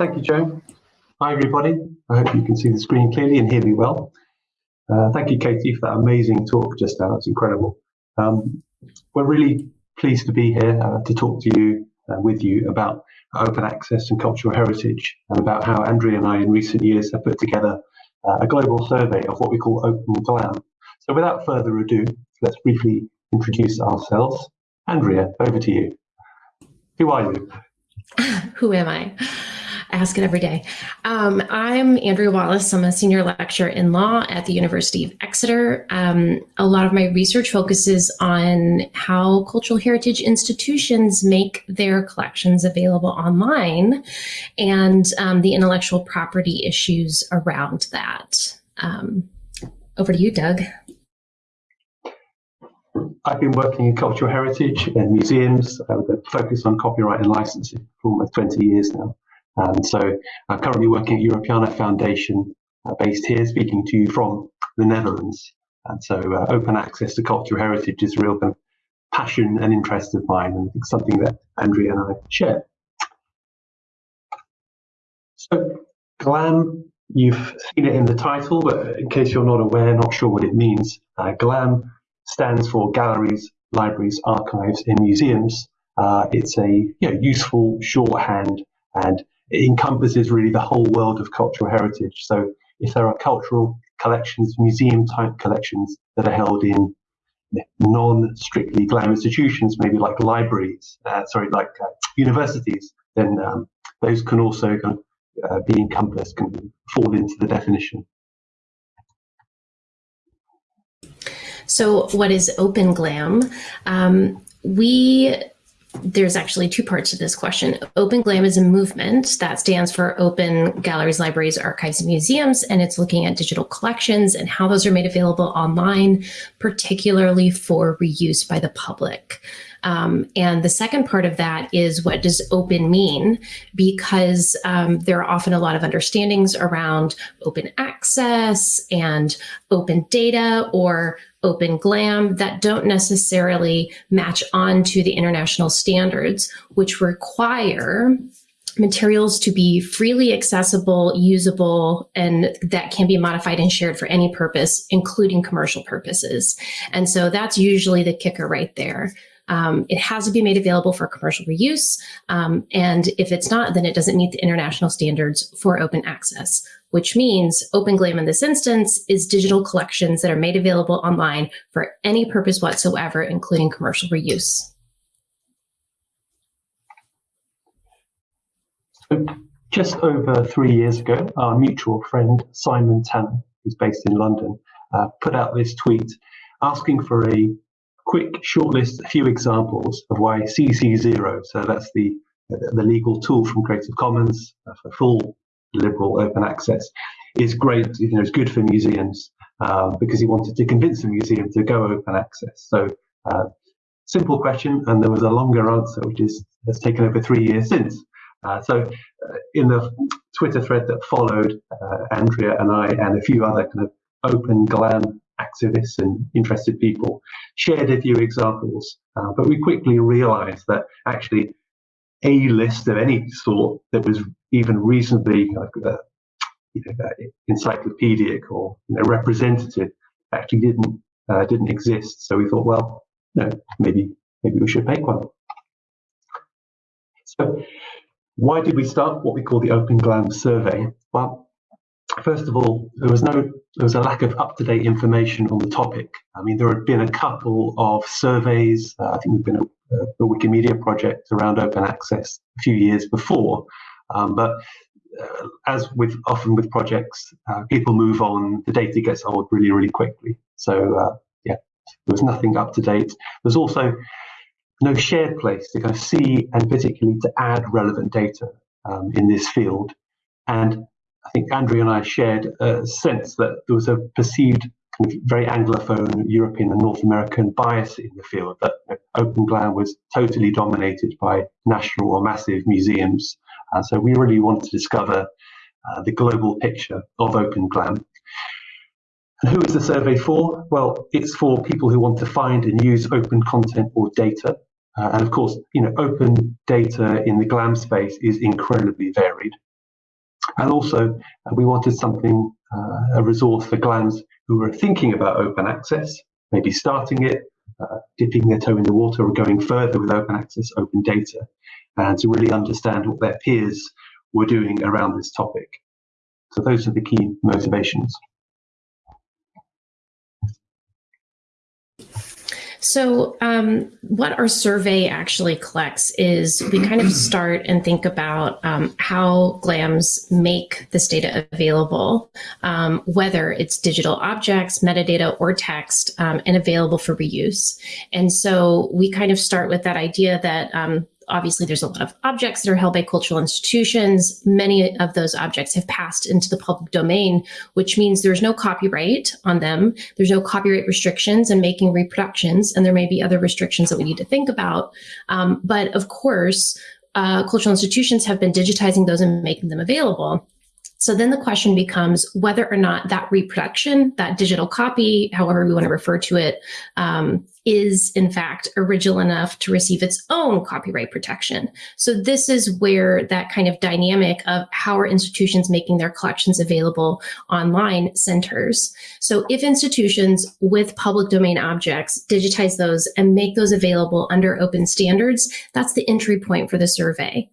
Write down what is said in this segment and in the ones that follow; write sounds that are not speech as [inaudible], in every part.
Thank you, Joe. Hi, everybody. I hope you can see the screen clearly and hear me well. Uh, thank you, Katie, for that amazing talk just now. It's incredible. Um, we're really pleased to be here uh, to talk to you, uh, with you about open access and cultural heritage and about how Andrea and I in recent years have put together uh, a global survey of what we call Open Glam. So without further ado, let's briefly introduce ourselves. Andrea, over to you. Who are you? [laughs] Who am I? I ask it every day. Um, I'm Andrea Wallace. I'm a senior lecturer in law at the University of Exeter. Um, a lot of my research focuses on how cultural heritage institutions make their collections available online and um, the intellectual property issues around that. Um, over to you, Doug. I've been working in cultural heritage and museums with a focus on copyright and licensing for almost 20 years now. And so I'm currently working at Europeana Foundation, uh, based here, speaking to you from the Netherlands. And so uh, open access to cultural heritage is a real kind of passion and interest of mine, and it's something that Andrea and I share. So GLAM, you've seen it in the title, but in case you're not aware, not sure what it means, uh, GLAM stands for Galleries, Libraries, Archives, and Museums. Uh, it's a you know, useful shorthand and it encompasses really the whole world of cultural heritage. So if there are cultural collections, museum type collections that are held in non-strictly GLAM institutions, maybe like libraries, uh, sorry, like uh, universities, then um, those can also kind of, uh, be encompassed, can fall into the definition. So what is Open GLAM? Um, we there's actually two parts to this question. Open GLAM is a movement that stands for Open Galleries, Libraries, Archives, and Museums, and it's looking at digital collections and how those are made available online, particularly for reuse by the public. Um, and the second part of that is what does open mean? Because um, there are often a lot of understandings around open access and open data or open glam that don't necessarily match on to the international standards, which require materials to be freely accessible, usable, and that can be modified and shared for any purpose, including commercial purposes. And so that's usually the kicker right there. Um, it has to be made available for commercial reuse. Um, and if it's not, then it doesn't meet the international standards for open access, which means Open Glam in this instance is digital collections that are made available online for any purpose whatsoever, including commercial reuse. Just over three years ago, our mutual friend Simon Tanner, who's based in London, uh, put out this tweet asking for a quick shortlist a few examples of why CC0, so that's the, the legal tool from Creative Commons uh, for full liberal open access, is great, you know, it's good for museums uh, because he wanted to convince the museum to go open access. So uh, simple question, and there was a longer answer, which is has taken over three years since. Uh, so uh, in the Twitter thread that followed, uh, Andrea and I and a few other kind of open glam activists and interested people shared a few examples, uh, but we quickly realized that actually a list of any sort that was even reasonably uh, you know, uh, encyclopedic or you know, representative actually didn't uh, didn't exist. So we thought, well, no, maybe maybe we should make one. So why did we start what we call the Open Glam survey? Well, first of all, there was no there was a lack of up to date information on the topic. I mean, there had been a couple of surveys. Uh, I think there'd been a, a, Wikimedia project around open access a few years before, um, but uh, as with often with projects, uh, people move on. The data gets old really, really quickly. So uh, yeah, there was nothing up to date. There's also no shared place to kind of see and particularly to add relevant data um, in this field. And I think Andrea and I shared a sense that there was a perceived kind of very Anglophone European and North American bias in the field, that Open Glam was totally dominated by national or massive museums. And so we really wanted to discover uh, the global picture of Open Glam. And who is the survey for? Well, it's for people who want to find and use open content or data. Uh, and of course, you know, open data in the GLAM space is incredibly varied. And also, uh, we wanted something, uh, a resource for GLAMs who were thinking about open access, maybe starting it, uh, dipping their toe in the water or going further with open access, open data, and to really understand what their peers were doing around this topic. So those are the key motivations. So, um, what our survey actually collects is we kind of [clears throat] start and think about um, how GLAMs make this data available, um, whether it's digital objects, metadata, or text, um, and available for reuse. And so, we kind of start with that idea that um, obviously there's a lot of objects that are held by cultural institutions. Many of those objects have passed into the public domain, which means there's no copyright on them. There's no copyright restrictions in making reproductions, and there may be other restrictions that we need to think about. Um, but of course, uh, cultural institutions have been digitizing those and making them available. So then the question becomes whether or not that reproduction, that digital copy, however we want to refer to it, um, is in fact original enough to receive its own copyright protection. So this is where that kind of dynamic of how are institutions making their collections available online centers. So if institutions with public domain objects digitize those and make those available under open standards, that's the entry point for the survey.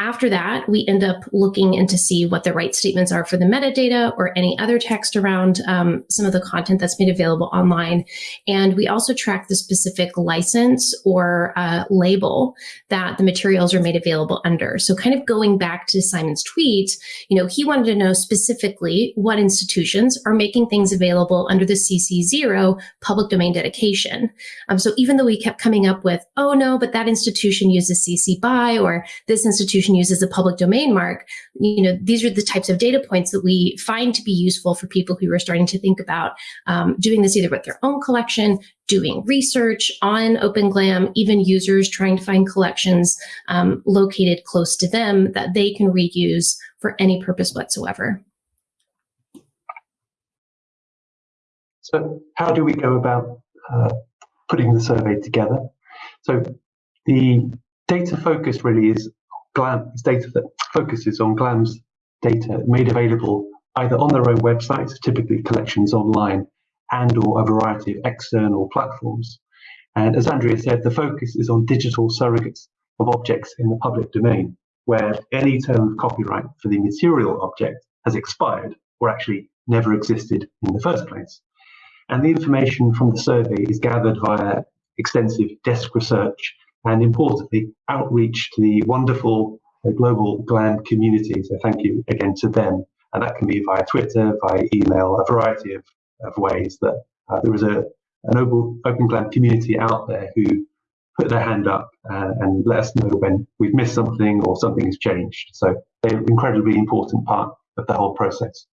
After that, we end up looking in to see what the right statements are for the metadata or any other text around um, some of the content that's made available online. And we also track the specific license or uh, label that the materials are made available under. So kind of going back to Simon's tweet, you know, he wanted to know specifically what institutions are making things available under the CC0 public domain dedication. Um, so even though we kept coming up with, oh no, but that institution uses CC BY or this institution institution uses a public domain mark, you know, these are the types of data points that we find to be useful for people who are starting to think about um, doing this either with their own collection, doing research on OpenGLAM, even users trying to find collections um, located close to them that they can reuse for any purpose whatsoever. So how do we go about uh, putting the survey together? So the data focus really is GLAM is data that focuses on GLAM's data made available either on their own websites, typically collections online, and or a variety of external platforms. And as Andrea said, the focus is on digital surrogates of objects in the public domain, where any term of copyright for the material object has expired or actually never existed in the first place. And the information from the survey is gathered via extensive desk research and importantly, outreach to the wonderful uh, global GLAM community. So thank you again to them. And that can be via Twitter, via email, a variety of, of ways that uh, there is a, an open, GLAM community out there who put their hand up uh, and let us know when we've missed something or something has changed. So they're an incredibly important part of the whole process.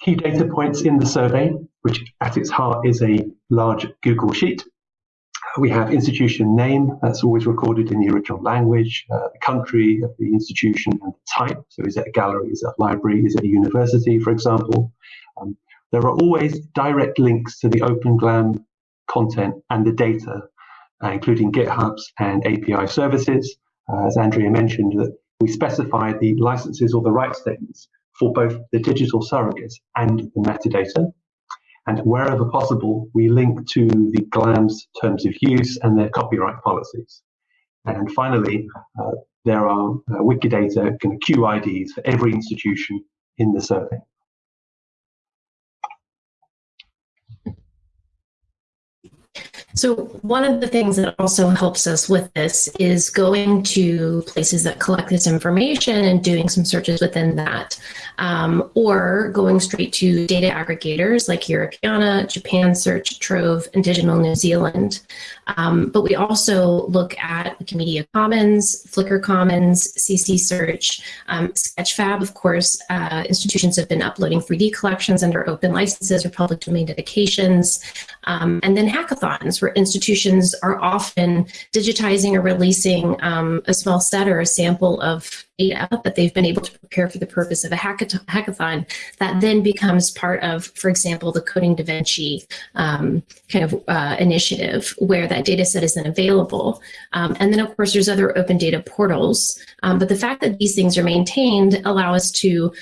Key data points in the survey, which at its heart is a large Google Sheet, we have institution name, that's always recorded in the original language, uh, the country of the institution and the type. So is it a gallery, is it a library, is it a university, for example? Um, there are always direct links to the OpenGLAM content and the data, uh, including GitHubs and API services. Uh, as Andrea mentioned, that we specify the licenses or the rights statements for both the digital surrogates and the metadata. And wherever possible, we link to the GLAM's terms of use and their copyright policies. And finally, uh, there are uh, Wikidata QIDs for every institution in the survey. So one of the things that also helps us with this is going to places that collect this information and doing some searches within that, um, or going straight to data aggregators like Europeana, Japan Search, Trove, and Digital New Zealand. Um, but we also look at Wikimedia Commons, Flickr Commons, CC Search, um, Sketchfab, of course, uh, institutions have been uploading 3D collections under open licenses or public domain dedications, um, and then hackathons institutions are often digitizing or releasing um, a small set or a sample of data that they've been able to prepare for the purpose of a hackathon that then becomes part of, for example, the Coding Da Vinci um, kind of uh, initiative where that data set is then available. Um, and then, of course, there's other open data portals. Um, but the fact that these things are maintained allow us to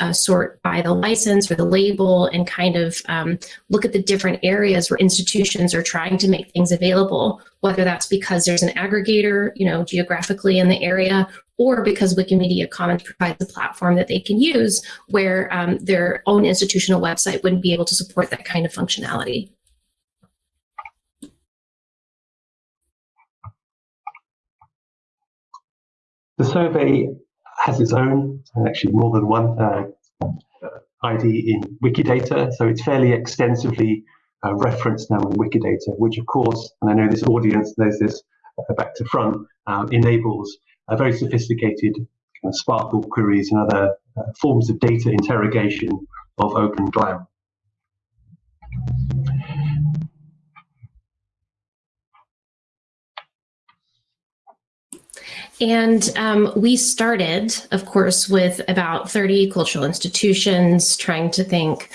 uh, sort by the license or the label and kind of um, look at the different areas where institutions are trying to make things available, whether that's because there's an aggregator, you know, geographically in the area, or because Wikimedia Commons provides a platform that they can use where um, their own institutional website wouldn't be able to support that kind of functionality. The survey has its own, actually more than one uh, ID in Wikidata, so it's fairly extensively uh, referenced now in Wikidata, which of course, and I know this audience knows this uh, back to front, uh, enables a very sophisticated kind of SPARQL queries and other uh, forms of data interrogation of OpenGLAM. And um, we started, of course, with about 30 cultural institutions trying to think,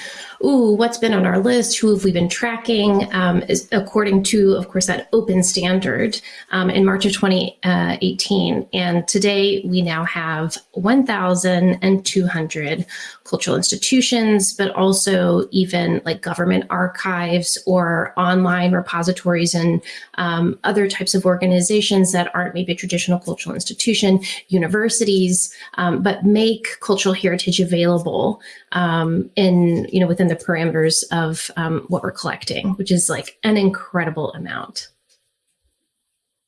ooh, what's been on our list? Who have we been tracking? Um, according to, of course, that open standard um, in March of 2018. And today we now have 1,200 cultural institutions, but also even like government archives or online repositories and um, other types of organizations that aren't maybe a traditional cultural institution, universities, um, but make cultural heritage available um, in, you know, within the parameters of um, what we're collecting, which is like an incredible amount.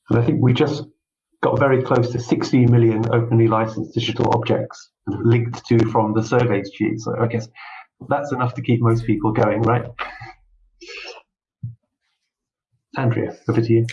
And I think we just got very close to 60 million openly licensed digital objects linked to from the surveys sheet. So I guess that's enough to keep most people going, right? Andrea, over to you.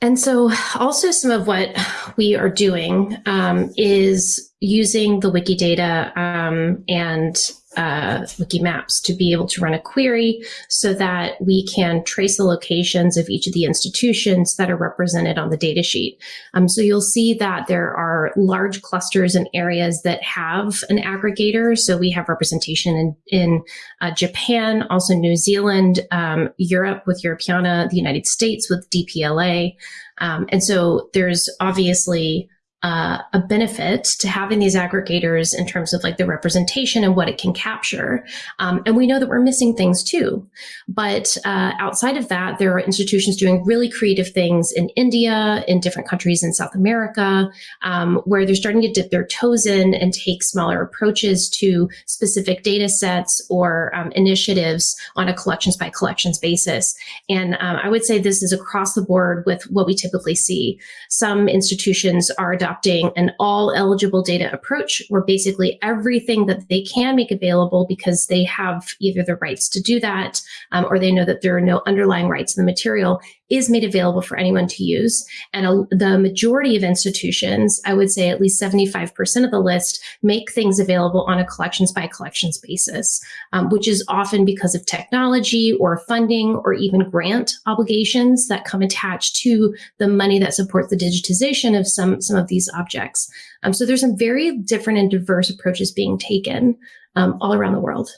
And so also some of what we are doing um, is using the Wikidata um, and uh, Wikimaps to be able to run a query so that we can trace the locations of each of the institutions that are represented on the datasheet. Um, so you'll see that there are large clusters and areas that have an aggregator. So we have representation in, in uh, Japan, also New Zealand, um, Europe with Europeana, the United States with DPLA. Um, and so there's obviously uh, a benefit to having these aggregators in terms of like the representation and what it can capture. Um, and we know that we're missing things too. But uh, outside of that, there are institutions doing really creative things in India, in different countries in South America, um, where they're starting to dip their toes in and take smaller approaches to specific data sets or um, initiatives on a collections by collections basis. And um, I would say this is across the board with what we typically see. Some institutions are adopting adopting an all eligible data approach where basically everything that they can make available because they have either the rights to do that um, or they know that there are no underlying rights in the material is made available for anyone to use. And a, the majority of institutions, I would say at least 75% of the list, make things available on a collections by collections basis, um, which is often because of technology or funding or even grant obligations that come attached to the money that supports the digitization of some, some of these objects. Um, so there's some very different and diverse approaches being taken um, all around the world.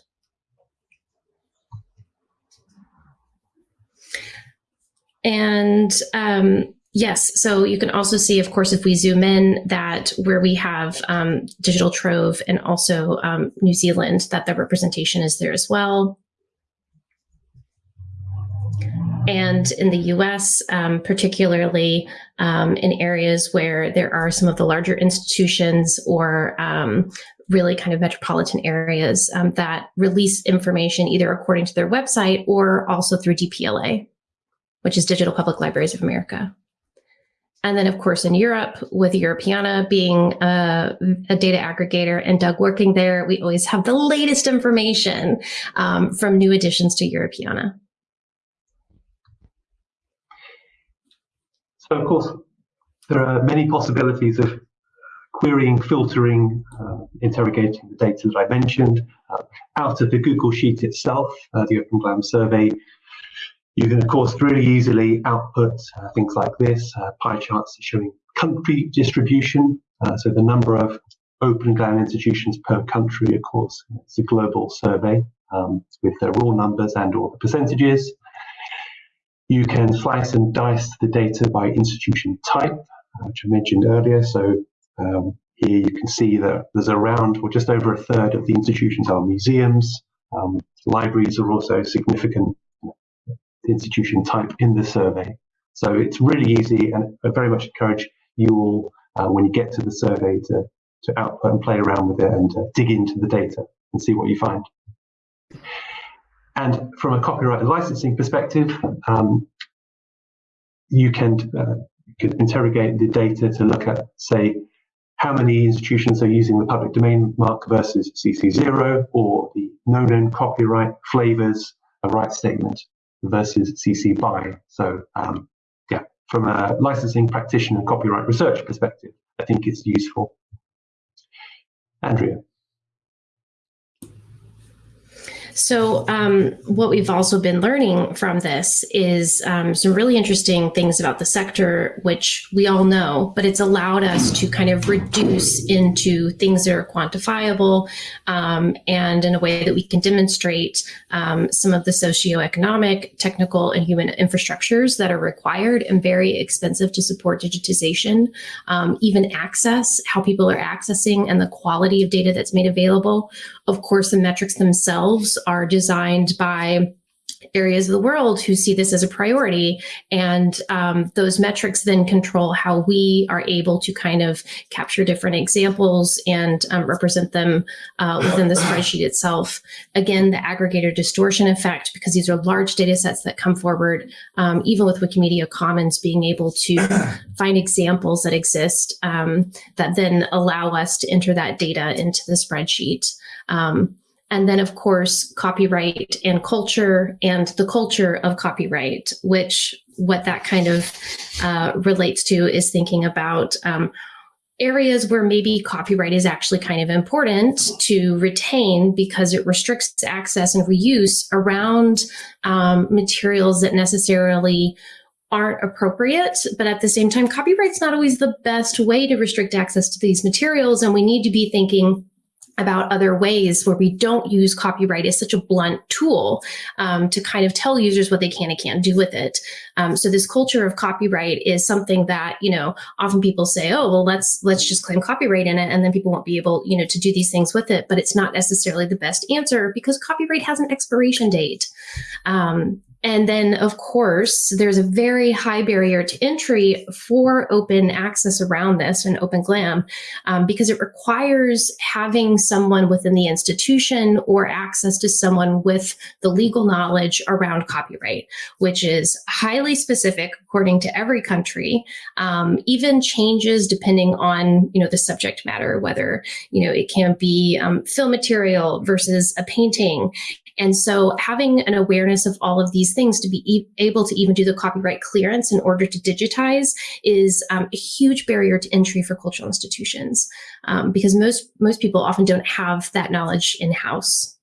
And um, yes, so you can also see, of course, if we zoom in that where we have um, Digital Trove and also um, New Zealand, that the representation is there as well. And in the US, um, particularly um, in areas where there are some of the larger institutions or um, really kind of metropolitan areas um, that release information either according to their website or also through DPLA which is Digital Public Libraries of America. And then, of course, in Europe, with Europeana being a, a, data aggregator and Doug working there, we always have the latest information um, from new additions to Europeana. So, of course, there are many possibilities of querying, filtering, uh, interrogating the data that I mentioned uh, out of the Google Sheet itself, uh, the OpenGLAM survey you can, of course, really easily output uh, things like this, uh, pie charts showing country distribution, uh, so the number of open GLAM institutions per country, of course, it's a global survey um, with the raw numbers and all the percentages. You can slice and dice the data by institution type, uh, which I mentioned earlier. So um, here you can see that there's around, or just over a third of the institutions are museums. Um, libraries are also significant institution type in the survey. So it's really easy, and I very much encourage you all, uh, when you get to the survey, to, to output and play around with it and uh, dig into the data and see what you find. And from a copyright and licensing perspective, um, you can, uh, interrogate the data to look at, say, how many institutions are using the public domain mark versus CC0 or the no-known copyright flavors a right statement versus CC BY. So um, yeah, from a licensing practitioner copyright research perspective, I think it's useful. Andrea. So, um, what we've also been learning from this is um, some really interesting things about the sector, which we all know, but it's allowed us to kind of reduce into things that are quantifiable um, and in a way that we can demonstrate um, some of the socioeconomic, technical, and human infrastructures that are required and very expensive to support digitization, um, even access, how people are accessing, and the quality of data that's made available. Of course, the metrics themselves are designed by areas of the world who see this as a priority. And um, those metrics then control how we are able to kind of capture different examples and um, represent them uh, within the spreadsheet itself. Again, the aggregator distortion effect, because these are large data sets that come forward, um, even with Wikimedia Commons being able to [coughs] find examples that exist um, that then allow us to enter that data into the spreadsheet. Um, and then, of course, copyright and culture and the culture of copyright, which what that kind of uh, relates to is thinking about um, areas where maybe copyright is actually kind of important to retain because it restricts access and reuse around um, materials that necessarily aren't appropriate, but at the same time, copyright's not always the best way to restrict access to these materials, and we need to be thinking about other ways where we don't use copyright as such a blunt tool um, to kind of tell users what they can and can't do with it. Um, so this culture of copyright is something that you know often people say, oh well, let's let's just claim copyright in it, and then people won't be able you know to do these things with it. But it's not necessarily the best answer because copyright has an expiration date. Um, and then, of course, there's a very high barrier to entry for open access around this and Open GLAM um, because it requires having someone within the institution or access to someone with the legal knowledge around copyright, which is highly specific according to every country, um, even changes depending on you know the subject matter, whether you know it can be um, film material versus a painting. And so having an awareness of all of these things to be e able to even do the copyright clearance in order to digitize is um, a huge barrier to entry for cultural institutions um, because most, most people often don't have that knowledge in-house.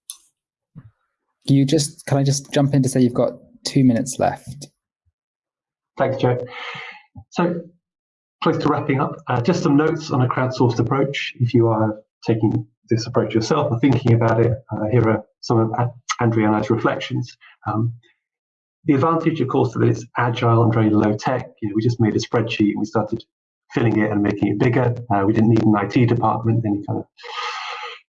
You just, can I just jump in to say you've got two minutes left? Thanks, Joe. So close to wrapping up, uh, just some notes on a crowdsourced approach. If you are taking this approach yourself or thinking about it, uh, here are some of Andrea and I's reflections. Um, the advantage, of course, that it's agile and very low tech. You know, we just made a spreadsheet and we started filling it and making it bigger. Uh, we didn't need an IT department, any kind of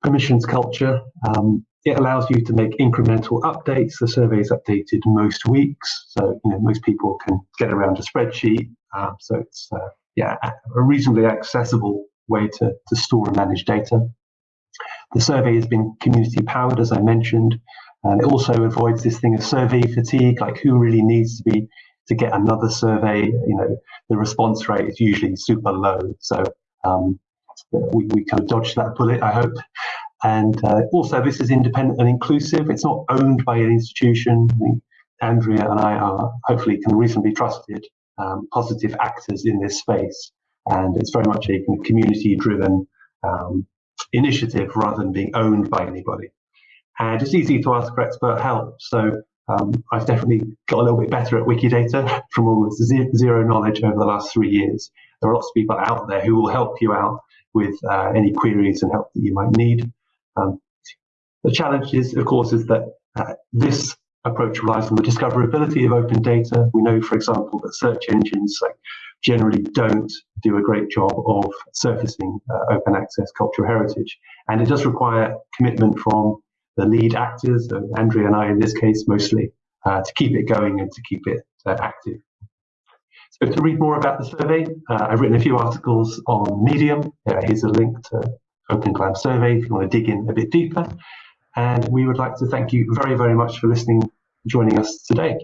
permissions culture. Um, it allows you to make incremental updates. The survey is updated most weeks, so you know most people can get around a spreadsheet. Um, so it's uh, yeah a reasonably accessible way to, to store and manage data. The survey has been community powered, as I mentioned, and it also avoids this thing of survey fatigue, like who really needs to be to get another survey. You know, the response rate is usually super low. So um, we, we kind of dodged that bullet, I hope. And uh, also, this is independent and inclusive. It's not owned by an institution. I think Andrea and I are hopefully can reasonably trusted um, positive actors in this space. And it's very much a community driven um, initiative rather than being owned by anybody. And it's easy to ask for expert help. So Um, I've definitely got a little bit better at Wikidata [laughs] from almost zero knowledge over the last three years. There are lots of people out there who will help you out with uh, any queries and help that you might need. Um, the challenge is, of course, is that uh, this approach relies on the discoverability of open data. We know, for example, that search engines like, generally don't do a great job of surfacing uh, open access cultural heritage. And it does require commitment from the lead actors, so Andrea and I in this case mostly, uh, to keep it going and to keep it uh, active. So to read more about the survey, uh, I've written a few articles on Medium. Uh, here's a link to Open survey if you want to dig in a bit deeper. And we would like to thank you very, very much for listening, joining us today.